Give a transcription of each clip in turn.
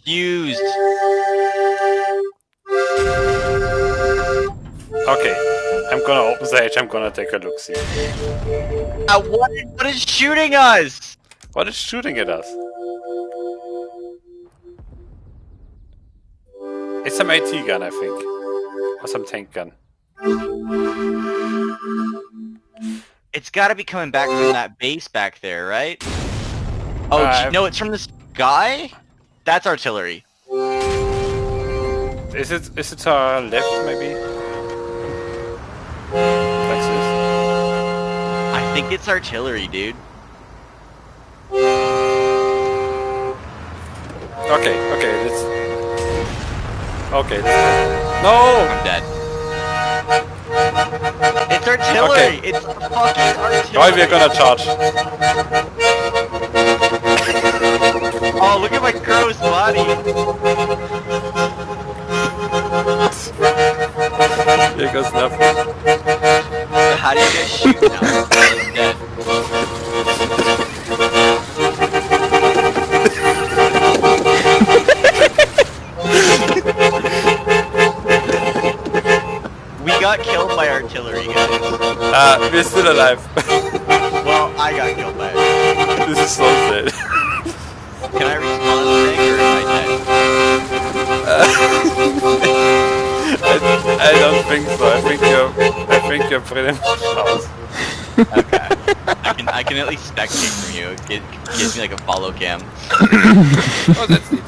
confused. Okay, I'm gonna open the edge, I'm gonna take a look see. Uh, what, what is shooting us? What is shooting at us? It's some AT gun, I think. Or some tank gun. It's gotta be coming back from that base back there, right? Oh, Uh, no, it's from this guy? That's artillery. Is it is it to our left maybe? This? I think it's artillery, dude. Okay, okay, let's Okay, No! I'm dead. It's artillery! Okay. It's fucking artillery! Why we're gonna charge? Body! Here goes nothing. How do you get shoot now? We got killed by artillery, guys. Uh, we're still alive. Well, I got killed by it. this is so sad. I I, I don't think so. I think you're I think you're pretty much out. Okay. I can I can at least spectate from you. It gives me like a follow cam. Oh that's neat.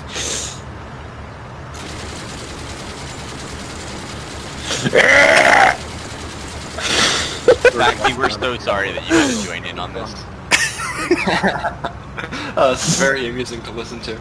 Maxie, we're so sorry that you had to join in on this. Uh, it's very amusing to listen to.